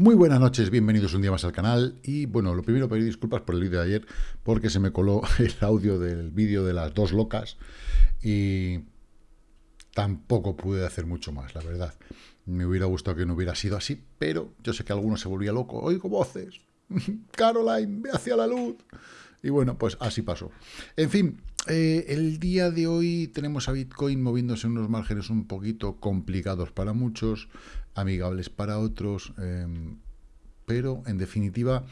Muy buenas noches, bienvenidos un día más al canal y bueno, lo primero pedir disculpas por el vídeo de ayer porque se me coló el audio del vídeo de las dos locas y tampoco pude hacer mucho más, la verdad. Me hubiera gustado que no hubiera sido así, pero yo sé que alguno se volvía loco. Oigo voces, Caroline, ve hacia la luz. Y bueno, pues así pasó. En fin, eh, el día de hoy tenemos a Bitcoin moviéndose en unos márgenes un poquito complicados para muchos, amigables para otros, em, pero en definitiva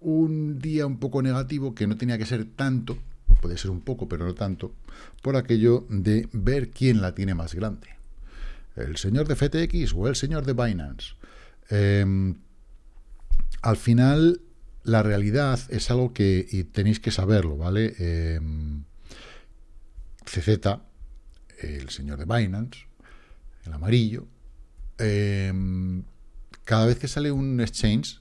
un día un poco negativo que no tenía que ser tanto, puede ser un poco, pero no tanto, por aquello de ver quién la tiene más grande. El señor de FTX o el señor de Binance. Em, al final la realidad es algo que tenéis que saberlo, ¿vale? Em, CZ, el señor de Binance, el amarillo, em, cada vez que sale un exchange,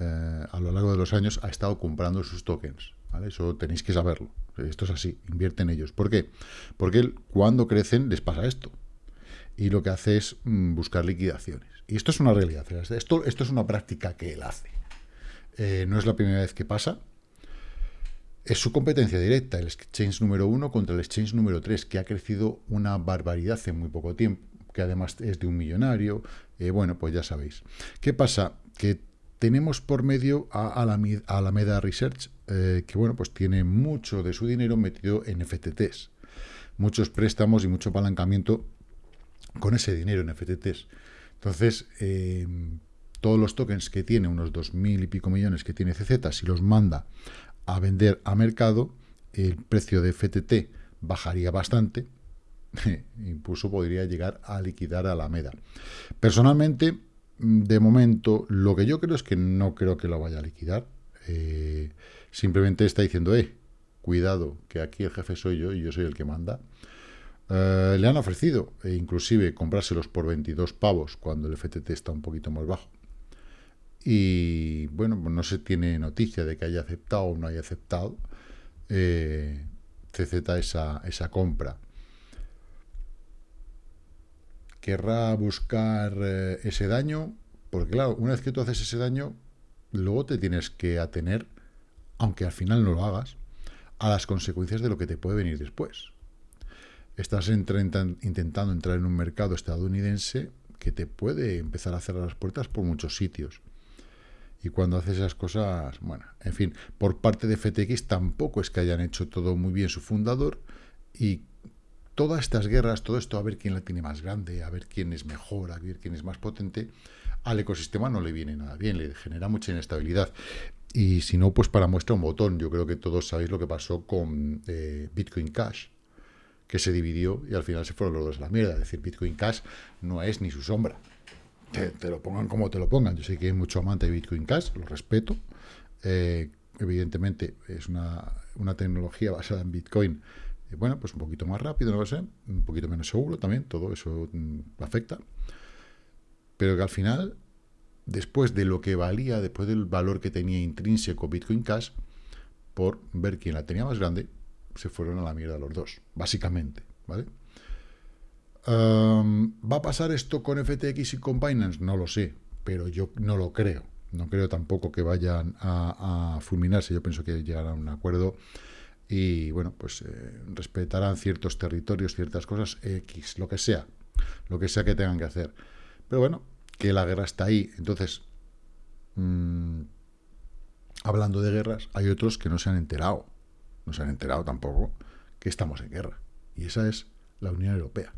eh, a lo largo de los años, ha estado comprando sus tokens, ¿vale? Eso tenéis que saberlo. Esto es así, invierten ellos. ¿Por qué? Porque cuando crecen les pasa esto. Y lo que hace es mm, buscar liquidaciones. Y esto es una realidad. Esto, esto es una práctica que él hace. Eh, no es la primera vez que pasa. Es su competencia directa, el exchange número uno contra el exchange número 3, que ha crecido una barbaridad en muy poco tiempo, que además es de un millonario. Eh, bueno, pues ya sabéis. ¿Qué pasa? Que tenemos por medio a Alameda, Research, eh, que bueno, pues tiene mucho de su dinero metido en FTTs. Muchos préstamos y mucho apalancamiento con ese dinero en FTTs. Entonces, todos los tokens que tiene, unos 2.000 y pico millones que tiene CZ, si los manda a vender a mercado, el precio de FTT bajaría bastante, incluso podría llegar a liquidar a la MEDA. Personalmente, de momento, lo que yo creo es que no creo que lo vaya a liquidar. Eh, simplemente está diciendo, eh, cuidado, que aquí el jefe soy yo y yo soy el que manda. Eh, le han ofrecido, e inclusive, comprárselos por 22 pavos cuando el FTT está un poquito más bajo. Y bueno, pues no se tiene noticia de que haya aceptado o no haya aceptado eh, CZ esa, esa compra. ¿Querrá buscar eh, ese daño? Porque claro, una vez que tú haces ese daño, luego te tienes que atener, aunque al final no lo hagas, a las consecuencias de lo que te puede venir después. Estás intentando entrar en un mercado estadounidense que te puede empezar a cerrar las puertas por muchos sitios. Y cuando hace esas cosas, bueno, en fin, por parte de FTX tampoco es que hayan hecho todo muy bien su fundador y todas estas guerras, todo esto, a ver quién la tiene más grande, a ver quién es mejor, a ver quién es más potente, al ecosistema no le viene nada bien, le genera mucha inestabilidad. Y si no, pues para muestra un botón. Yo creo que todos sabéis lo que pasó con eh, Bitcoin Cash, que se dividió y al final se fueron los dos a la mierda. Es decir, Bitcoin Cash no es ni su sombra te, lo pongan como te lo pongan. Yo sé que hay mucho amante de Bitcoin Cash, lo respeto. Eh, evidentemente es una, tecnología basada en Bitcoin, eh, bueno, pues un poquito más rápido, no lo sé, un poquito menos seguro también, todo eso mm, afecta. Pero que al final, después de lo que valía, después del valor que tenía intrínseco Bitcoin Cash, por ver quién la tenía más grande, se fueron a la mierda los dos, básicamente, ¿vale? ¿Va a pasar esto con FTX y con Binance? No lo sé, pero yo no lo creo. No creo tampoco que vayan a, fulminarse. Yo pienso que llegarán a un acuerdo y, bueno, pues eh, respetarán ciertos territorios, ciertas cosas, X, lo que sea. Lo que sea que tengan que hacer. Pero bueno, que la guerra está ahí. Entonces, mm, hablando de guerras, hay otros que no se han enterado. No se han enterado tampoco que estamos en guerra. Y esa es la Unión Europea.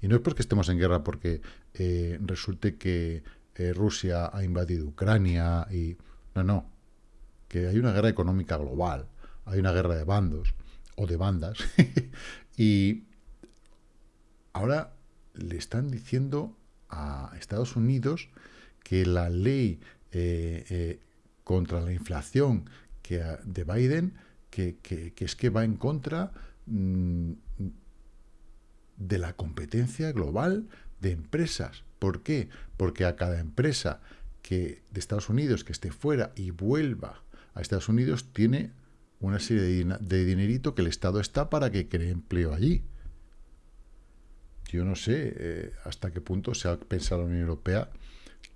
Y no es porque estemos en guerra, porque eh, resulte que eh, Rusia ha invadido Ucrania y... No, no. Que hay una guerra económica global, hay una guerra de bandos o de bandas. y ahora le están diciendo a Estados Unidos que la ley eh, contra la inflación que, de Biden, que, que, es que va en contra mm, de la competencia global de empresas. ¿Por qué? Porque a cada empresa que de Estados Unidos que esté fuera y vuelva a Estados Unidos tiene una serie de, dinerito que el Estado está para que cree empleo allí. Yo no sé eh, hasta qué punto se ha pensado la Unión Europea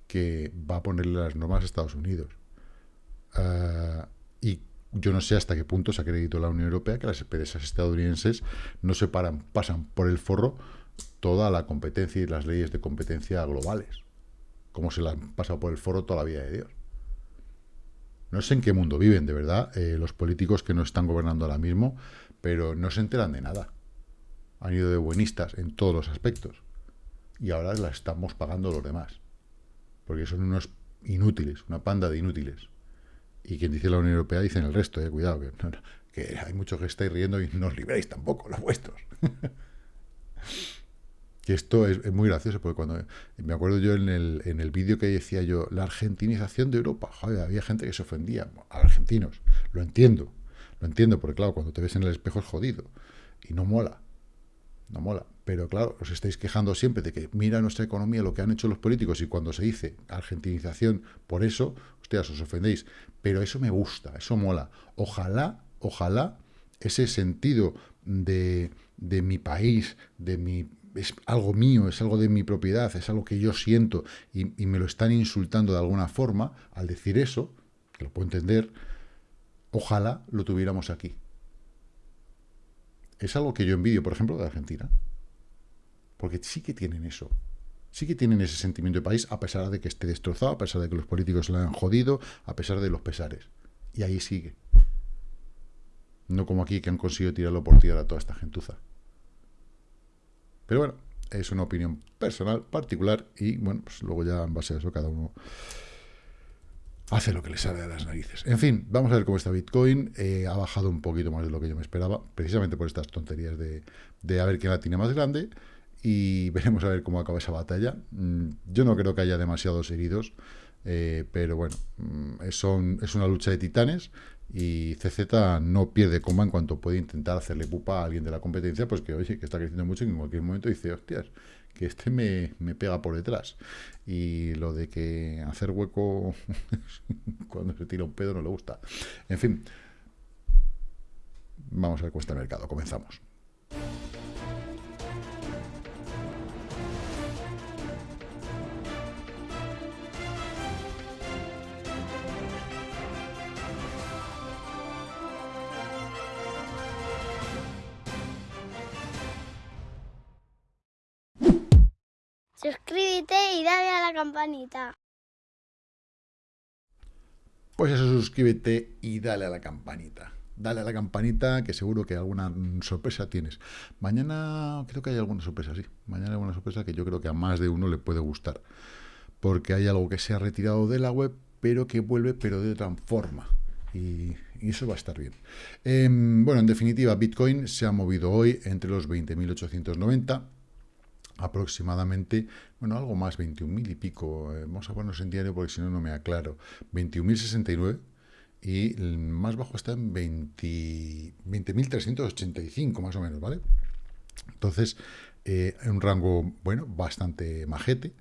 que va a ponerle las normas a Estados Unidos. Ah, y yo no sé hasta qué punto se acreditó la Unión Europea que las empresas estadounidenses no se paran, pasan por el forro toda la competencia y las leyes de competencia globales, como se las han pasado por el forro toda la vida de Dios. No sé en qué mundo viven, de verdad, eh, los políticos que no están gobernando ahora mismo, pero no se enteran de nada. Han ido de buenistas en todos los aspectos. Y ahora las estamos pagando los demás. Porque son unos inútiles, una panda de inútiles. Y quien dice la Unión Europea dicen el resto, eh, cuidado, que, hay muchos que estáis riendo y no os libréis tampoco, los vuestros. que esto es, muy gracioso, porque cuando me acuerdo yo en el, en el vídeo que decía yo, la argentinización de Europa, joder, había gente que se ofendía, a argentinos, lo entiendo, lo entiendo, porque claro, cuando te ves en el espejo es jodido, y no mola, no mola, pero claro, os estáis quejando siempre de que mira nuestra economía, lo que han hecho los políticos, y cuando se dice argentinización, por eso, ustedes os ofendéis, pero eso me gusta, eso mola, ojalá, ojalá, ese sentido de, de mi país, de mi es algo mío, es algo de mi propiedad, es algo que yo siento y, me lo están insultando de alguna forma, al decir eso, que lo puedo entender, ojalá lo tuviéramos aquí. Es algo que yo envidio, por ejemplo, de Argentina. Porque sí que tienen eso. Sí que tienen ese sentimiento de país, a pesar de que esté destrozado, a pesar de que los políticos lo han jodido, a pesar de los pesares. Y ahí sigue. No como aquí que han conseguido tirarlo por tierra a toda esta gentuza. Pero bueno, es una opinión personal, particular, y bueno, pues luego ya en base a eso cada uno hace lo que le sale a las narices. En fin, vamos a ver cómo está Bitcoin. Eh, ha bajado un poquito más de lo que yo me esperaba, precisamente por estas tonterías de, de a ver quién la tiene más grande. Y veremos a ver cómo acaba esa batalla. Mm, yo no creo que haya demasiados heridos, eh, pero bueno, mm, son, es una lucha de titanes y CZ no pierde coma en cuanto puede intentar hacerle pupa a alguien de la competencia, pues que oye, que está creciendo mucho y en cualquier momento dice, hostias, que este me, me pega por detrás. Y lo de que hacer hueco cuando se tira un pedo no le gusta. En fin, vamos a ver cómo está el mercado. Comenzamos. Suscríbete y dale a la campanita. Pues eso, suscríbete y dale a la campanita. Dale a la campanita, que seguro que alguna sorpresa tienes. Mañana creo que hay alguna sorpresa, sí. Mañana hay alguna sorpresa que yo creo que a más de uno le puede gustar. Porque hay algo que se ha retirado de la web, pero que vuelve, pero de otra forma. Y, eso va a estar bien. Em, bueno, en definitiva, Bitcoin se ha movido hoy entre los 20.890 aproximadamente, bueno, algo más, 21.000 y pico, eh, vamos a ponernos en diario porque si no, no me aclaro, 21.069 y el más bajo está en 20.385 más o menos, ¿vale? Entonces, eh, un rango, bueno, bastante majete,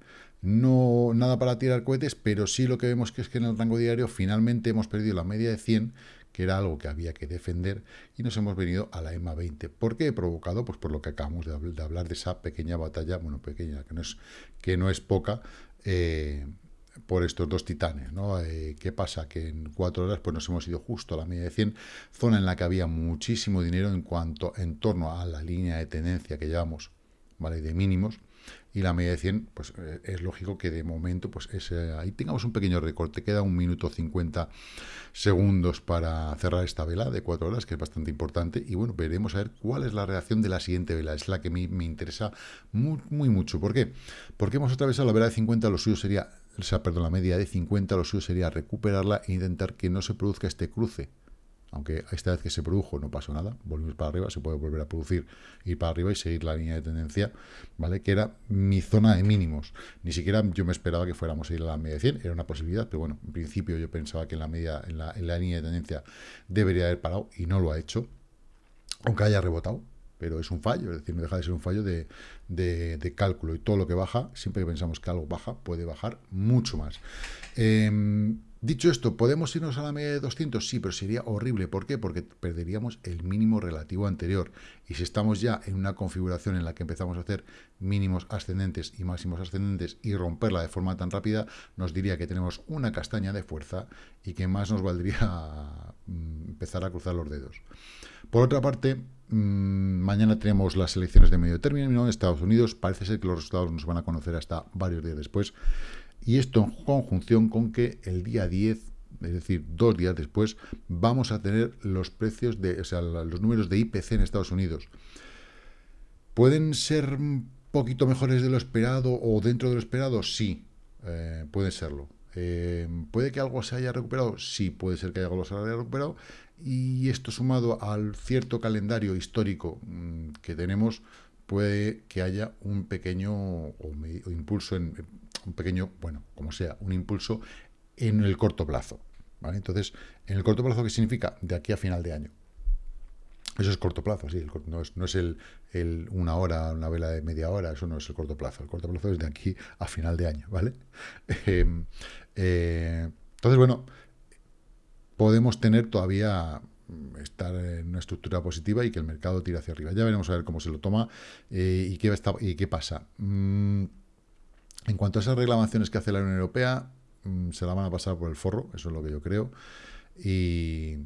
no nada para tirar cohetes, pero sí lo que vemos que es que en el rango diario finalmente hemos perdido la media de 100 que era algo que había que defender, y nos hemos venido a la EMA 20. ¿Por qué he provocado? Pues por lo que acabamos de, hablar de esa pequeña batalla, bueno, pequeña, que no es, que no es poca, eh, por estos dos titanes, ¿no? Eh, ¿Qué pasa? Que en cuatro horas pues nos hemos ido justo a la media de 100, zona en la que había muchísimo dinero en cuanto, en torno a la línea de tendencia que llevamos, ¿vale? De mínimos, y la media de 100, pues eh, es lógico que de momento, pues ahí tengamos un pequeño recorte, queda un minuto 50 segundos para cerrar esta vela de 4 horas, que es bastante importante, y bueno, veremos a ver cuál es la reacción de la siguiente vela, es la que me, me interesa muy, muy mucho, ¿por qué? Porque hemos atravesado la vela de 50, lo suyo sería, o sea, perdón, la media de 50, lo suyo sería recuperarla e intentar que no se produzca este cruce, aunque esta vez que se produjo no pasó nada, volvimos para arriba, se puede volver a producir, ir para arriba y seguir la línea de tendencia, ¿vale? Que era mi zona de mínimos. Ni siquiera yo me esperaba que fuéramos a ir a la media de 100, era una posibilidad, pero bueno, en principio yo pensaba que en la media, en la, línea de tendencia debería haber parado y no lo ha hecho, aunque haya rebotado, pero es un fallo, es decir, no deja de ser un fallo de, cálculo y todo lo que baja, siempre que pensamos que algo baja, puede bajar mucho más. Em, Dicho esto, ¿podemos irnos a la media de 200? Sí, pero sería horrible. ¿Por qué? Porque perderíamos el mínimo relativo anterior. Y si estamos ya en una configuración en la que empezamos a hacer mínimos ascendentes y máximos ascendentes y romperla de forma tan rápida, nos diría que tenemos una castaña de fuerza y que más nos valdría mm, empezar a cruzar los dedos. Por otra parte, mm, mañana tenemos las elecciones de medio término en Estados Unidos. Parece ser que los resultados nos van a conocer hasta varios días después. Y esto en conjunción con que el día 10, es decir, dos días después, vamos a tener los precios de, o sea, los números de IPC en Estados Unidos. ¿Pueden ser un poquito mejores de lo esperado o dentro de lo esperado? Sí, eh, puede serlo. Eh, ¿Puede que algo se haya recuperado? Sí, puede ser que algo se haya recuperado. Y esto sumado al cierto calendario histórico mm, que tenemos, puede que haya un pequeño impulso en, un pequeño, bueno, como sea, un impulso en el corto plazo. ¿vale? Entonces, en el corto plazo, ¿qué significa? De aquí a final de año. Eso es corto plazo, sí, no es, no es el, una hora, una vela de media hora, eso no es el corto plazo. El corto plazo es de aquí a final de año, ¿vale? Em, eh, entonces, bueno, podemos tener todavía mm, estar en una estructura positiva y que el mercado tire hacia arriba. Ya veremos a ver cómo se lo toma eh, y, qué y qué pasa. Mm, en cuanto a esas reclamaciones que hace la Unión Europea, mm, se la van a pasar por el forro, eso es lo que yo creo, y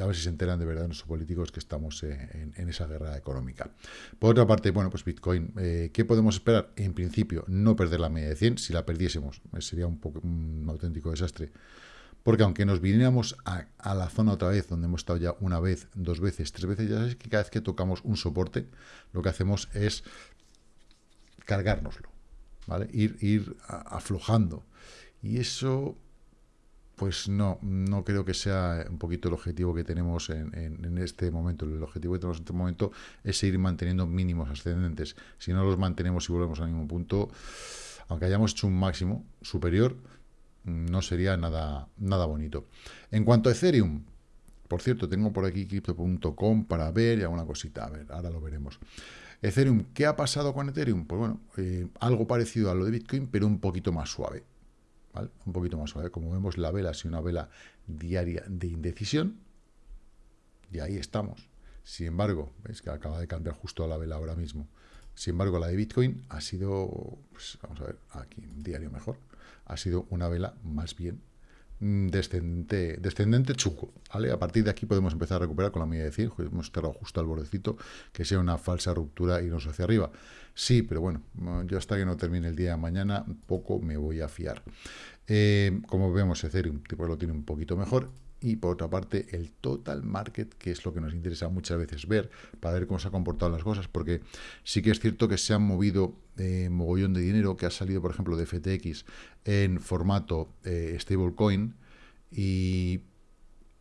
a ver si se enteran de verdad nuestros políticos que estamos en, esa guerra económica. Por otra parte, bueno, pues Bitcoin, eh, ¿qué podemos esperar? En principio, no perder la media de 100, si la perdiésemos eh, sería un auténtico desastre, porque aunque nos viniéramos a, a, la zona otra vez, donde hemos estado ya una vez, dos veces, tres veces, ya sabéis que cada vez que tocamos un soporte, lo que hacemos es cargárnoslo. Ir, ir aflojando. Y eso, pues no, no creo que sea un poquito el objetivo que tenemos en, este momento. El objetivo que tenemos en este momento es seguir manteniendo mínimos ascendentes. Si no los mantenemos y volvemos a ningún punto, aunque hayamos hecho un máximo superior, no sería nada, nada bonito. En cuanto a Ethereum, por cierto, tengo por aquí crypto.com para ver y alguna cosita. A ver, ahora lo veremos. Ethereum, ¿qué ha pasado con Ethereum? Pues bueno, eh, algo parecido a lo de Bitcoin, pero un poquito más suave. Un poquito más suave. Como vemos, la vela sido una vela diaria de indecisión. Y ahí estamos. Sin embargo, veis que acaba de cambiar justo la vela ahora mismo. Sin embargo, la de Bitcoin ha sido, pues, vamos a ver, aquí, un diario mejor, ha sido una vela más bien descendente, descendente chuco, ¿vale? A partir de aquí podemos empezar a recuperar con la media de 100, hemos cerrado justo al bordecito, que sea una falsa ruptura y nos hacia arriba. Sí, pero bueno, yo hasta que no termine el día de mañana, poco me voy a fiar. Eh, como vemos, Ethereum tipo, lo tiene un poquito mejor y por otra parte el total market, que es lo que nos interesa muchas veces ver, para ver cómo se han comportado las cosas, porque sí que es cierto que se han movido eh, mogollón de dinero, que ha salido, por ejemplo, de FTX en formato eh, stablecoin, y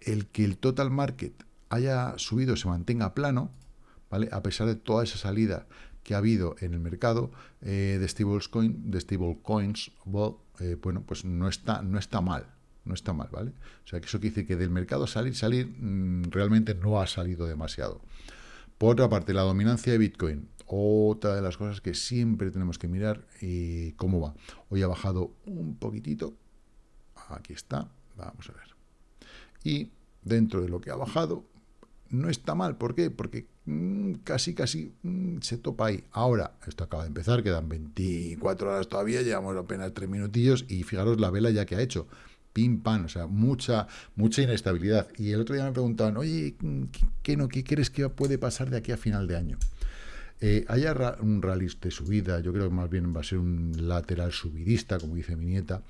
el que el total market haya subido, se mantenga plano, ¿vale? A pesar de toda esa salida que ha habido en el mercado eh, de stablecoin, de stablecoins, bueno, pues no está, no está mal, no está mal, ¿vale? O sea, que eso quiere decir que del mercado salir, salir, mm, realmente no ha salido demasiado. Por otra parte, la dominancia de Bitcoin, otra de las cosas que siempre tenemos que mirar y cómo va. Hoy ha bajado un poquitito, aquí está, vamos a ver. Y dentro de lo que ha bajado, no está mal, ¿por qué? Porque mm, casi, casi mm, se topa ahí. Ahora, esto acaba de empezar, quedan 24 horas todavía, llevamos apenas 3 minutillos y fijaros la vela ya que ha hecho pim, pam, o sea, mucha, mucha inestabilidad. Y el otro día me preguntaban, oye, ¿qué, no, ¿qué crees que puede pasar de aquí a final de año? Eh, haya un rally de subida, yo creo que más bien va a ser un lateral subidista, como dice mi nieta,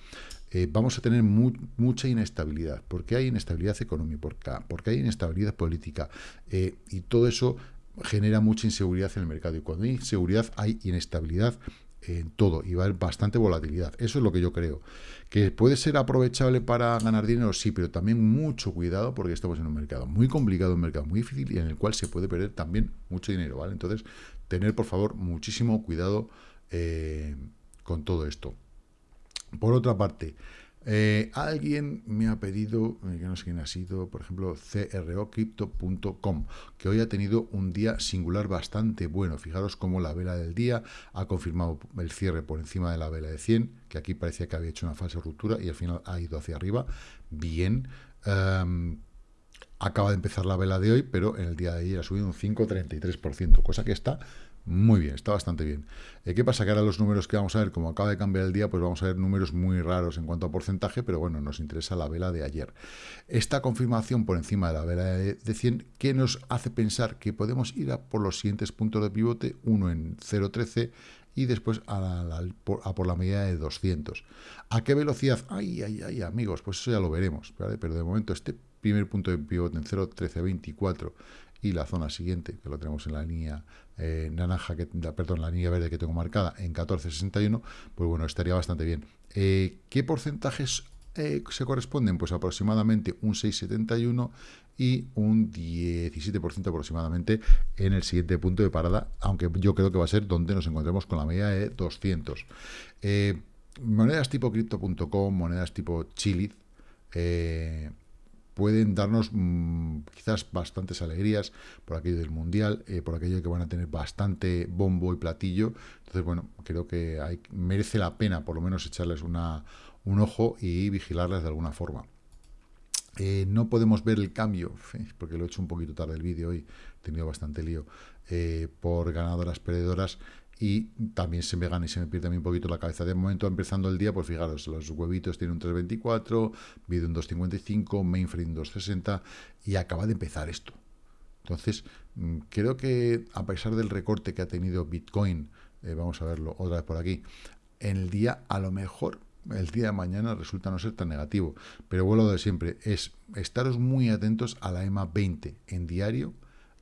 eh, vamos a tener mucha inestabilidad. ¿Por qué hay inestabilidad económica? Porque hay inestabilidad política. Eh, y todo eso genera mucha inseguridad en el mercado. Y cuando hay inseguridad hay inestabilidad en todo y va a haber bastante volatilidad. Eso es lo que yo creo. ¿Que puede ser aprovechable para ganar dinero? Sí, pero también mucho cuidado porque estamos en un mercado muy complicado, un mercado muy difícil y en el cual se puede perder también mucho dinero, ¿vale? Entonces, tener por favor muchísimo cuidado eh, con todo esto. Por otra parte, Eh, alguien me ha pedido, eh, que no sé quién ha sido, por ejemplo, crocrypto.com, que hoy ha tenido un día singular bastante bueno. Fijaros cómo la vela del día ha confirmado el cierre por encima de la vela de 100, que aquí parecía que había hecho una falsa ruptura y al final ha ido hacia arriba. Bien. Em, acaba de empezar la vela de hoy, pero en el día de ayer ha subido un 5,33%, cosa que está muy bien, está bastante bien. Eh, ¿Qué pasa? Que ahora los números que vamos a ver, como acaba de cambiar el día, pues vamos a ver números muy raros en cuanto a porcentaje, pero bueno, nos interesa la vela de ayer. Esta confirmación por encima de la vela de, 100, ¿qué nos hace pensar que podemos ir a por los siguientes puntos de pivote? Uno en 0.13 y después a, por, la medida de 200. ¿A qué velocidad? Ay, ay, ay, amigos, pues eso ya lo veremos, Pero de momento este primer punto de pivote en 0.1324 y la zona siguiente, que lo tenemos en la línea eh, naranja, que, perdón, la línea verde que tengo marcada en 1461, pues bueno, estaría bastante bien. Eh, ¿Qué porcentajes eh, se corresponden? Pues aproximadamente un 6,71 y un 17% aproximadamente en el siguiente punto de parada, aunque yo creo que va a ser donde nos encontremos con la media de 200. monedas tipo crypto.com, monedas tipo Chiliz, pueden darnos mm, quizás bastantes alegrías por aquello del Mundial, eh, por aquello que van a tener bastante bombo y platillo. Entonces, bueno, creo que merece la pena por lo menos echarles una, un ojo y vigilarlas de alguna forma. Eh, no podemos ver el cambio, porque lo he hecho un poquito tarde el vídeo hoy, he tenido bastante lío, eh, por ganadoras, perdedoras, y también se me gana y se me pierde un poquito la cabeza. De momento, empezando el día, pues fijaros, los huevitos tienen un 3.24, vídeo un 2.55, mainframe 2.60 y acaba de empezar esto. Entonces, mm, creo que a pesar del recorte que ha tenido Bitcoin, eh, vamos a verlo otra vez por aquí, en el día a lo mejor el día de mañana resulta no ser tan negativo. Pero vuelvo de siempre, es estaros muy atentos a la EMA 20 en diario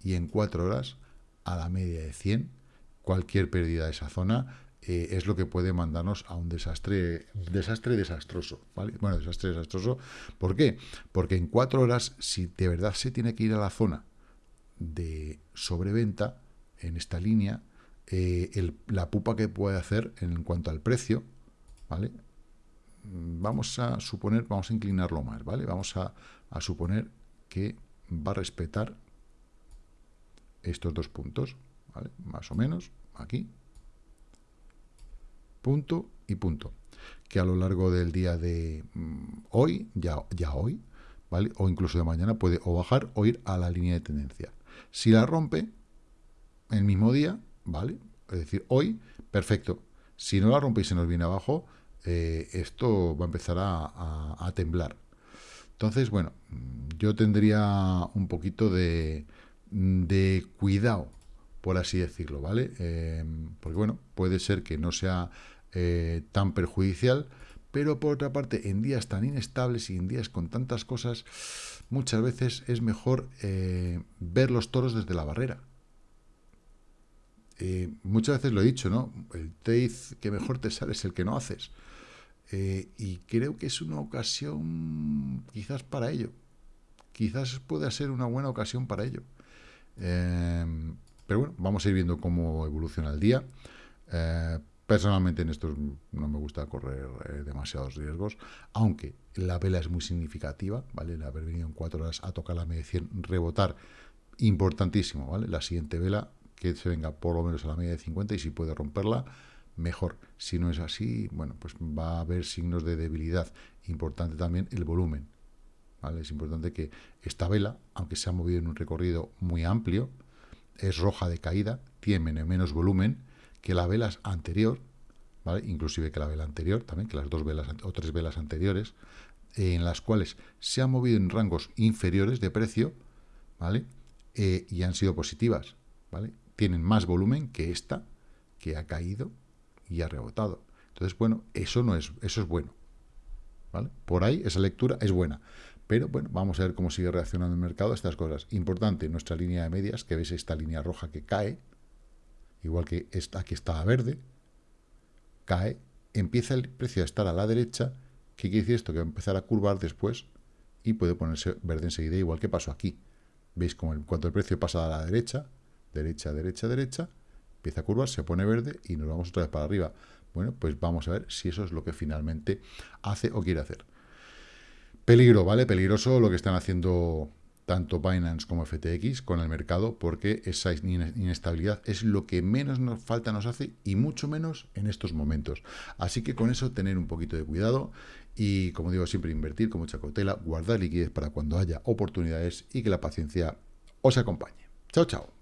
y en 4 horas a la media de 100 cualquier pérdida de esa zona eh, es lo que puede mandarnos a un desastre, desastre desastroso, ¿vale? Bueno, desastre desastroso. ¿Por qué? Porque en cuatro horas, si de verdad se tiene que ir a la zona de sobreventa en esta línea, eh, la pupa que puede hacer en cuanto al precio, ¿vale? Vamos a suponer, vamos a inclinarlo más, ¿vale? Vamos a, a suponer que va a respetar estos dos puntos, más o menos, aquí. Punto y punto. Que a lo largo del día de mm, hoy, ya, ya hoy, ¿vale? O incluso de mañana puede o bajar o ir a la línea de tendencia. Si la rompe, el mismo día, ¿vale? Es decir, hoy, perfecto. Si no la rompe y se nos viene abajo, eh, esto va a empezar a, temblar. Entonces, bueno, yo tendría un poquito de, de cuidado por así decirlo, ¿vale? Em, porque, bueno, puede ser que no sea eh, tan perjudicial, pero por otra parte, en días tan inestables y en días con tantas cosas, muchas veces es mejor eh, ver los toros desde la barrera. Eh, muchas veces lo he dicho, ¿no? El trade que mejor te sale es el que no haces. y creo que es una ocasión quizás para ello. Quizás pueda ser una buena ocasión para ello. Em, pero bueno, vamos a ir viendo cómo evoluciona el día. Eh, personalmente en esto no me gusta correr eh, demasiados riesgos, aunque la vela es muy significativa, ¿vale? El haber venido en cuatro horas a tocar la media 100, rebotar, importantísimo, ¿vale? La siguiente vela que se venga por lo menos a la media de 50 y si puede romperla, mejor. Si no es así, bueno, pues va a haber signos de debilidad. Importante también el volumen, ¿vale? Es importante que esta vela, aunque se ha movido en un recorrido muy amplio, es roja de caída, tiene menos volumen que la vela anterior, ¿vale? inclusive que la vela anterior, también que las dos velas o tres velas anteriores, en las cuales se ha movido en rangos inferiores de precio, ¿vale? Eh, y han sido positivas, ¿vale? Tienen más volumen que esta, que ha caído y ha rebotado. Entonces, bueno, eso no es, eso es bueno, ¿vale? Por ahí esa lectura es buena. Pero bueno, vamos a ver cómo sigue reaccionando el mercado a estas cosas. Importante, nuestra línea de medias, que veis esta línea roja que cae, igual que esta que está a verde, cae, empieza el precio a estar a la derecha, ¿qué quiere decir esto? Que va a empezar a curvar después y puede ponerse verde enseguida, igual que pasó aquí. ¿Veis como el, cuando el precio pasa a la derecha, derecha, derecha, derecha, empieza a curvar, se pone verde y nos vamos otra vez para arriba? Bueno, pues vamos a ver si eso es lo que finalmente hace o quiere hacer. Peligro, ¿vale? Peligroso lo que están haciendo tanto Binance como FTX con el mercado, porque esa inestabilidad es lo que menos nos falta nos hace y mucho menos en estos momentos. Así que con eso tener un poquito de cuidado y, como digo, siempre invertir con mucha cautela, guardar liquidez para cuando haya oportunidades y que la paciencia os acompañe. Chao, chao.